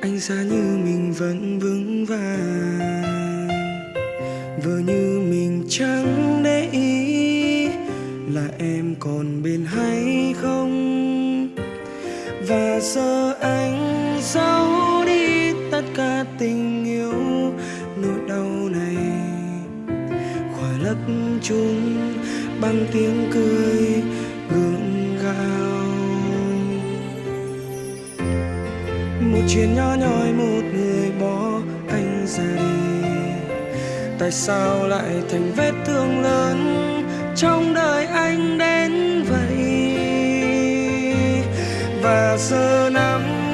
anh xa như mình vẫn vững vàng. Vừa như mình chẳng để ý là em còn bên hay không. Và giờ anh giấu đi tất cả tình yêu nỗi đau này. Khỏa lấp chúng bằng tiếng cười. Chuyện nhỏ nhoi một người bỏ anh ra đi. Tại sao lại thành vết thương lớn trong đời anh đến vậy? Và giờ năm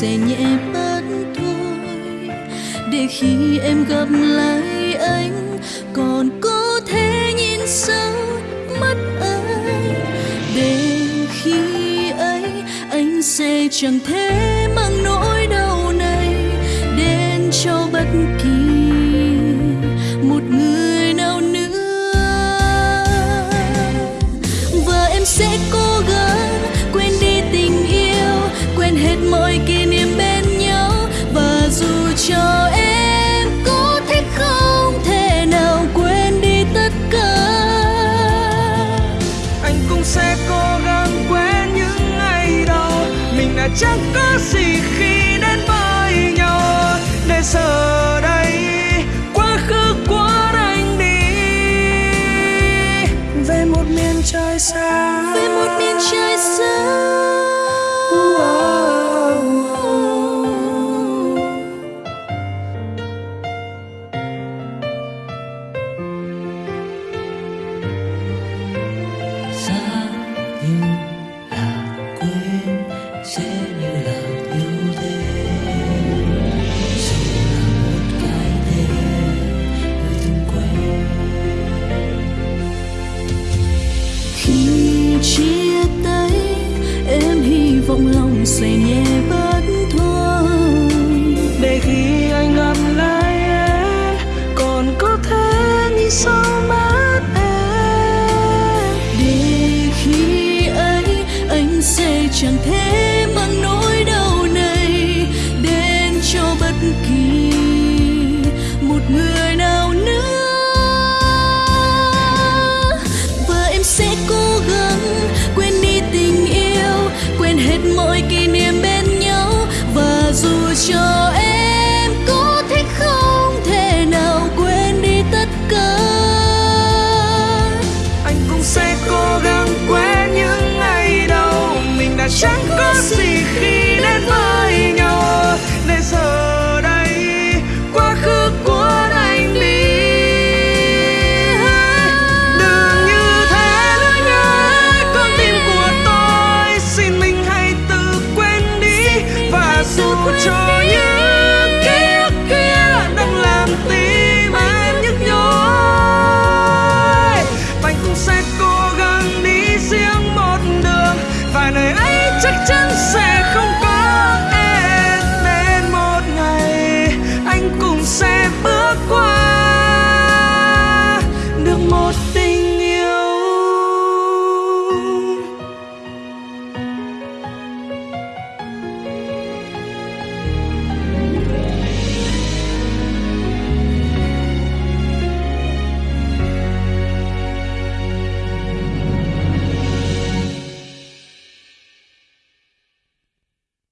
sẽ nhẹ bớt thôi. Để khi em gặp lại anh, còn có thể nhìn sâu mắt anh. Để khi ấy, anh sẽ chẳng thể mang nỗi đau này đến cho bất kỳ một người nào nữa. Và em sẽ có sẽ cố gắng quên những ngày đầu mình đã chẳng có gì khi đến với nhau. Để giờ đây khi chia tay em hy vọng lòng sẽ nhẹ bớt. Và cho những ký ức kia đang làm tim em nhức nhối. Anh cũng sẽ cố gắng đi riêng một đường. Và nơi ấy chắc chắn sẽ không có em đến một ngày anh cũng sẽ bước qua